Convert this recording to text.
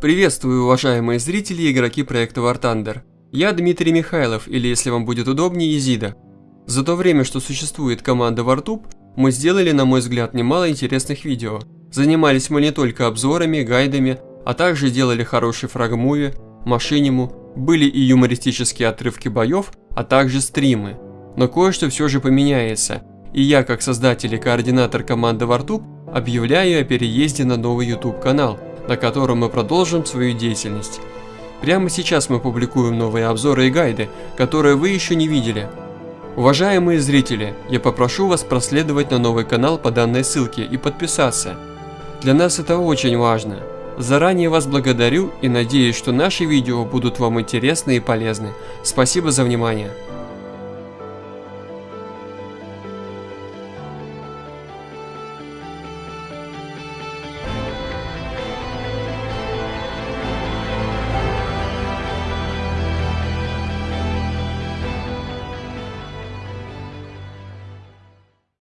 Приветствую, уважаемые зрители и игроки проекта War Thunder. Я Дмитрий Михайлов, или если вам будет удобнее, Изида. За то время, что существует команда WarTube, мы сделали, на мой взгляд, немало интересных видео. Занимались мы не только обзорами, гайдами, а также делали хороший фрагмуви, машиниму, были и юмористические отрывки боев, а также стримы. Но кое-что все же поменяется, и я, как создатель и координатор команды WarTube, объявляю о переезде на новый YouTube канал – на котором мы продолжим свою деятельность. Прямо сейчас мы публикуем новые обзоры и гайды, которые вы еще не видели. Уважаемые зрители, я попрошу вас проследовать на новый канал по данной ссылке и подписаться. Для нас это очень важно. Заранее вас благодарю и надеюсь, что наши видео будут вам интересны и полезны. Спасибо за внимание.